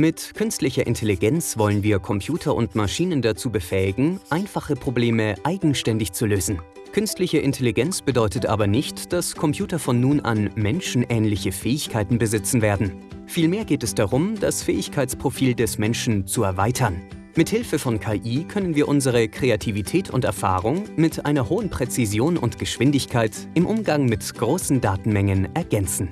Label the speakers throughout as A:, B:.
A: Mit künstlicher Intelligenz wollen wir Computer und Maschinen dazu befähigen, einfache Probleme eigenständig zu lösen. Künstliche Intelligenz bedeutet aber nicht, dass Computer von nun an menschenähnliche Fähigkeiten besitzen werden. Vielmehr geht es darum, das Fähigkeitsprofil des Menschen zu erweitern. Mithilfe von KI können wir unsere Kreativität und Erfahrung mit einer hohen Präzision und Geschwindigkeit im Umgang mit großen Datenmengen ergänzen.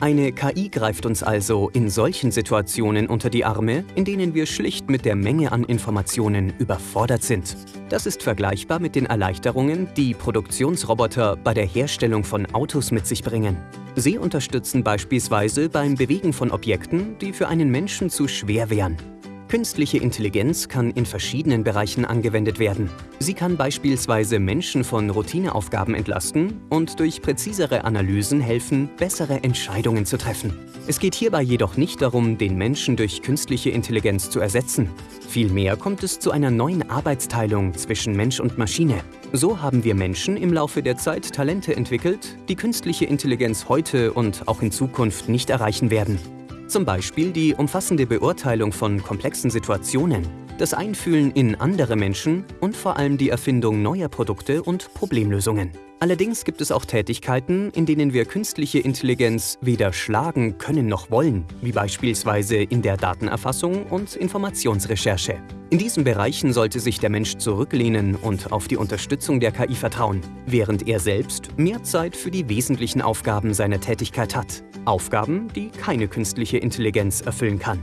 A: Eine KI greift uns also in solchen Situationen unter die Arme, in denen wir schlicht mit der Menge an Informationen überfordert sind. Das ist vergleichbar mit den Erleichterungen, die Produktionsroboter bei der Herstellung von Autos mit sich bringen. Sie unterstützen beispielsweise beim Bewegen von Objekten, die für einen Menschen zu schwer wären. Künstliche Intelligenz kann in verschiedenen Bereichen angewendet werden. Sie kann beispielsweise Menschen von Routineaufgaben entlasten und durch präzisere Analysen helfen, bessere Entscheidungen zu treffen. Es geht hierbei jedoch nicht darum, den Menschen durch künstliche Intelligenz zu ersetzen. Vielmehr kommt es zu einer neuen Arbeitsteilung zwischen Mensch und Maschine. So haben wir Menschen im Laufe der Zeit Talente entwickelt, die künstliche Intelligenz heute und auch in Zukunft nicht erreichen werden. Zum Beispiel die umfassende Beurteilung von komplexen Situationen, das Einfühlen in andere Menschen und vor allem die Erfindung neuer Produkte und Problemlösungen. Allerdings gibt es auch Tätigkeiten, in denen wir künstliche Intelligenz weder schlagen können noch wollen, wie beispielsweise in der Datenerfassung und Informationsrecherche. In diesen Bereichen sollte sich der Mensch zurücklehnen und auf die Unterstützung der KI vertrauen, während er selbst mehr Zeit für die wesentlichen Aufgaben seiner Tätigkeit hat. Aufgaben, die keine künstliche Intelligenz erfüllen kann.